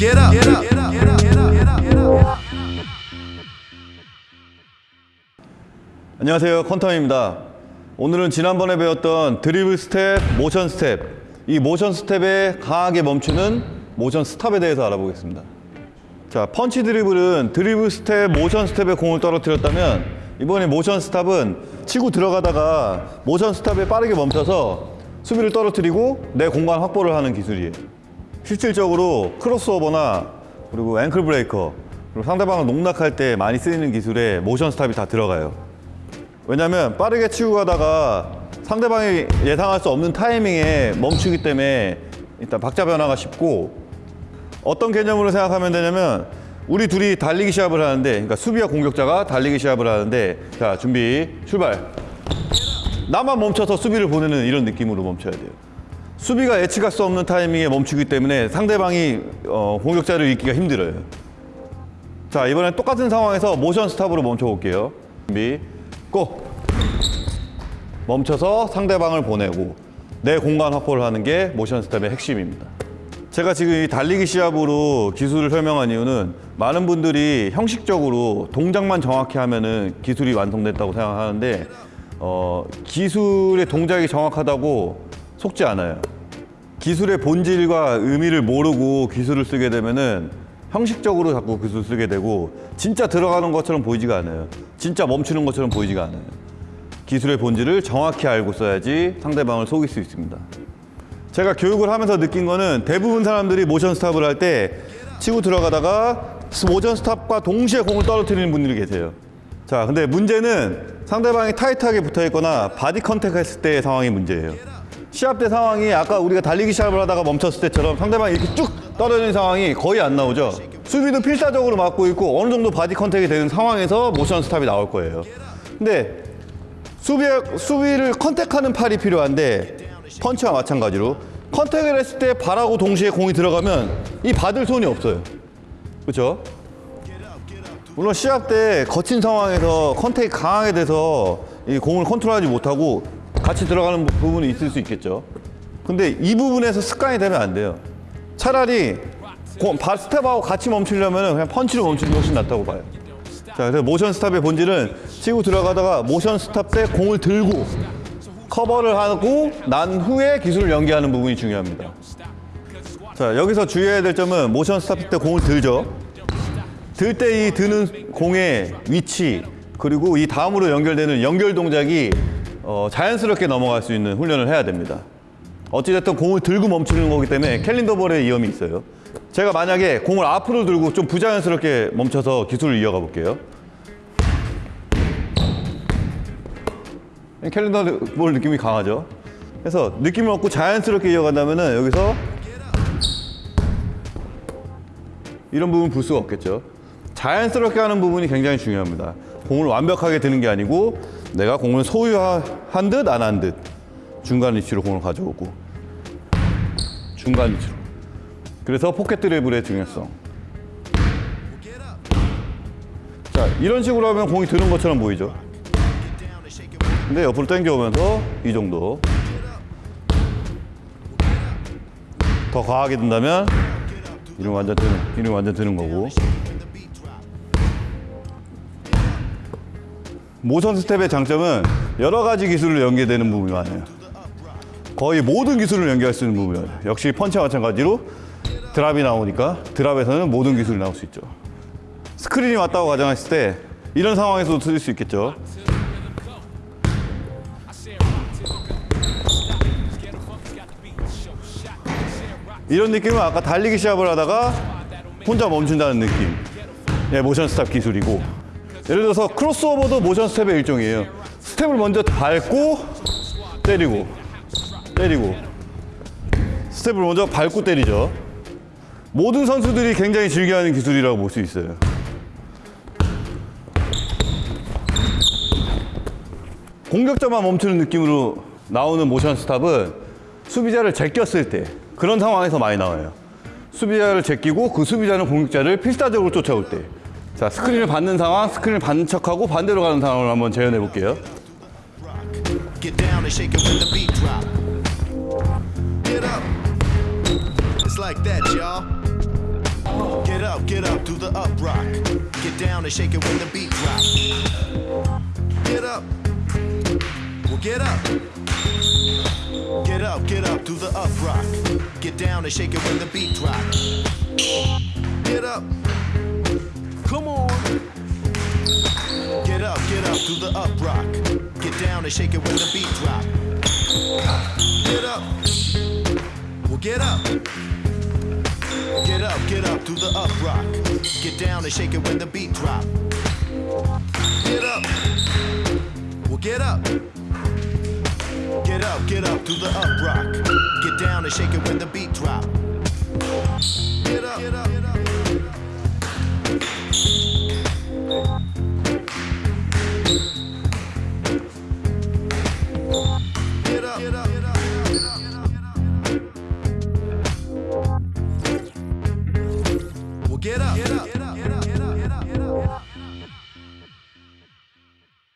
Get up. Get up. Get up. Get up. Get up. Get up. Get up. 안녕하세요 컨텀입니다 오늘은 지난번에 배웠던 드리블 스텝, 모션 스텝 이 모션 스텝에 강하게 멈추는 모션 stop에 대해서 알아보겠습니다 자 펀치 드리블은 드리블 스텝, 모션 스텝에 공을 떨어뜨렸다면 이번에 모션 stop은 치고 들어가다가 모션 stop에 빠르게 멈춰서 수비를 떨어뜨리고 내 공간 확보를 하는 기술이에요 실질적으로 크로스오버나 그리고 ankle breaker 그리고 상대방을 농락할 때 많이 쓰이는 기술에 모션 stop이 다 들어가요. 왜냐면 빠르게 치고 가다가 상대방이 예상할 수 없는 타이밍에 멈추기 때문에 일단 박자 변화가 쉽고 어떤 개념으로 생각하면 되냐면 우리 둘이 달리기 시합을 하는데 그러니까 수비와 공격자가 달리기 시합을 하는데 자 준비 출발. 나만 멈춰서 수비를 보내는 이런 느낌으로 멈춰야 돼요 수비가 예측할 수 없는 타이밍에 멈추기 때문에 상대방이 어, 공격자를 읽기가 힘들어요. 자 이번엔 똑같은 상황에서 모션 스탑으로 멈춰 볼게요. 준비 고! 멈춰서 상대방을 보내고 내 공간 확보를 하는 게 모션 스텝의 핵심입니다. 제가 지금 이 달리기 시합으로 기술을 설명한 이유는 많은 분들이 형식적으로 동작만 정확히 하면 은 기술이 완성됐다고 생각하는데 어, 기술의 동작이 정확하다고 속지 않아요 기술의 본질과 의미를 모르고 기술을 쓰게 되면은 형식적으로 자꾸 기술을 쓰게 되고 진짜 들어가는 것처럼 보이지가 않아요. 진짜 멈추는 것처럼 보이지가 않아요. 기술의 본질을 정확히 알고 써야지 상대방을 속일 수 있습니다. 제가 교육을 하면서 느낀 거는 대부분 사람들이 모션 스탑을 할 때 치고 들어가다가 모션 스탑과 동시에 공을 떨어뜨리는 분들이 계세요. 자, 근데 문제는 상대방이 타이트하게 붙어 있거나 body contact 했을 때의 상황이 문제예요. 시합 때 상황이 아까 우리가 달리기 시합을 하다가 멈췄을 때처럼 상대방이 이렇게 쭉 떨어지는 상황이 거의 안 나오죠. 수비도 필사적으로 막고 있고 어느 정도 body contact이 되는 상황에서 모션 stop이 나올 거예요. 근데 수비, 수비를 contact하는 팔이 필요한데 펀치와 마찬가지로 contact을 했을 때 발하고 동시에 공이 들어가면 이 받을 손이 없어요. 그렇죠? 물론 시합 때 거친 상황에서 contact이 강하게 돼서 이 공을 컨트롤하지 못하고 같이 들어가는 부분이 있을 수 있겠죠. 근데 이 부분에서 습관이 되면 안 돼요. 차라리 스텝하고 같이 멈추려면 그냥 펀치로 멈추는 게 훨씬 낫다고 봐요. 자, 그래서 모션 stop의 본질은 치고 들어가다가 모션 stop 때 공을 들고 커버를 하고 난 후에 기술을 연계하는 부분이 중요합니다. 자, 여기서 주의해야 될 점은 모션 스탑 때 공을 들죠. 들 때 이 드는 공의 위치 그리고 이 다음으로 연결되는 연결 동작이 어, 자연스럽게 넘어갈 수 있는 훈련을 해야 됩니다. 어찌됐든 공을 들고 멈추는 거기 때문에 캘린더볼의 위험이 있어요. 제가 만약에 공을 앞으로 들고 좀 부자연스럽게 멈춰서 기술을 이어가 볼게요. 캘린더볼 느낌이 강하죠. 그래서 느낌을 얻고 자연스럽게 이어간다면 여기서 이런 부분 불 수가 없겠죠. 자연스럽게 하는 부분이 굉장히 중요합니다. 공을 완벽하게 드는 게 아니고 내가 공을 소유한 듯 안 한 듯. 중간 위치로 공을 가져오고. 중간 위치로. 그래서 포켓 드리블의 중요성. 자 이런 식으로 하면 공이 드는 것처럼 보이죠? 근데 옆으로 당겨오면서 이 정도. 더 과하게 든다면 이름 완전 드는 이름 완전 드는 거고 모션 스텝의 장점은 여러 가지 기술을 연계되는 부분이 많아요. 거의 모든 기술을 연계할 수 있는 부분이에요. 역시 펀치와 마찬가지로 드랍이 나오니까 드랍에서는 모든 기술이 나올 수 있죠. 스크린이 왔다고 가정했을 때 이런 상황에서도 쓸수 있겠죠. 이런 느낌은 아까 달리기 시합을 하다가 혼자 멈춘다는 느낌. 예, 모션 stop 기술이고 예를 들어서 크로스오버도 모션 스텝의 일종이에요. 스텝을 먼저 밟고 때리고 때리고 스텝을 먼저 밟고 때리죠. 모든 선수들이 굉장히 즐겨하는 기술이라고 볼 수 있어요. 공격자만 멈추는 느낌으로 나오는 모션 스탑은 수비자를 제꼈을 때 그런 상황에서 많이 나와요. 수비자를 제끼고 그 수비자는 공격자를 필사적으로 쫓아올 때. 자, 스크린을 받는 상황, 스크린을 받는 척하고 반대로 가는 상황을 한번 재현해 볼게요. Come on. Get up, get up, do the up rock. Get down and shake it when the beat drop. Get up. Well, get up. Get up, get up, do the up rock. Get down and shake it when the beat drop. Get up. Well, get up. Get up, get up, do the up rock. Get down and shake it when the beat drop. Well, get up, get up.